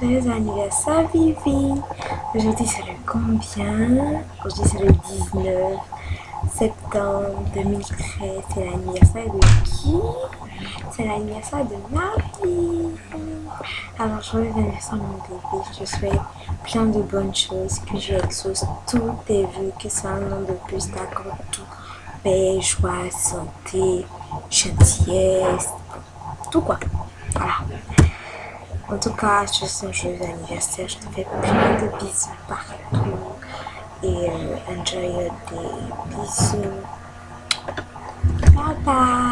Joyeux anniversaire Vivi Aujourd'hui c'est le combien? Aujourd'hui c'est le 19 septembre 2013. C'est l'anniversaire de qui? C'est l'anniversaire de Marie. Alors joyeux anniversaire mon bébé. Je souhaite plein de bonnes choses. Que je exauce tous tes vœux. Que ça un an de plus d'accord tout. Paix, joie, santé, gentillesse, tout quoi. Voilà. En tout cas, je suis un joyeux anniversaire. Je te fais plein de bisous partout. Et euh, enjoy your day. Bisous. Bye bye.